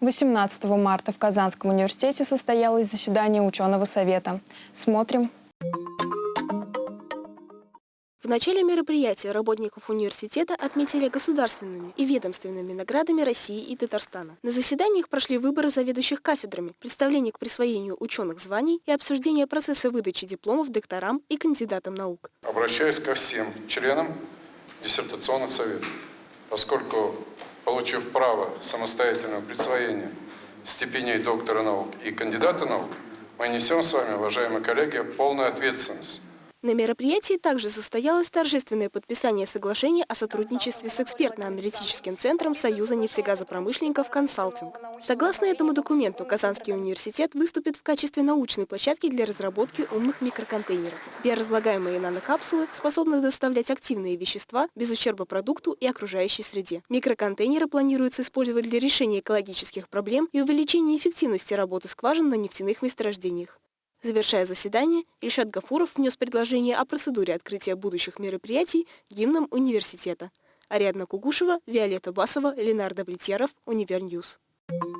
18 марта в Казанском университете состоялось заседание ученого совета. Смотрим. В начале мероприятия работников университета отметили государственными и ведомственными наградами России и Татарстана. На заседаниях прошли выборы заведующих кафедрами, представление к присвоению ученых званий и обсуждение процесса выдачи дипломов докторам и кандидатам наук. Обращаюсь ко всем членам диссертационных советов, поскольку, получив право самостоятельного присвоения степеней доктора наук и кандидата наук, мы несем с вами, уважаемые коллеги, полную ответственность на мероприятии также состоялось торжественное подписание соглашения о сотрудничестве с экспертно-аналитическим центром Союза нефтегазопромышленников «Консалтинг». Согласно этому документу, Казанский университет выступит в качестве научной площадки для разработки умных микроконтейнеров. Биоразлагаемые нанокапсулы способны доставлять активные вещества без ущерба продукту и окружающей среде. Микроконтейнеры планируется использовать для решения экологических проблем и увеличения эффективности работы скважин на нефтяных месторождениях. Завершая заседание, Ильшат Гафуров внес предложение о процедуре открытия будущих мероприятий гимном университета. Ариадна Кугушева, Виолетта Басова, Ленар Давлетьяров, Univer News. Thank you.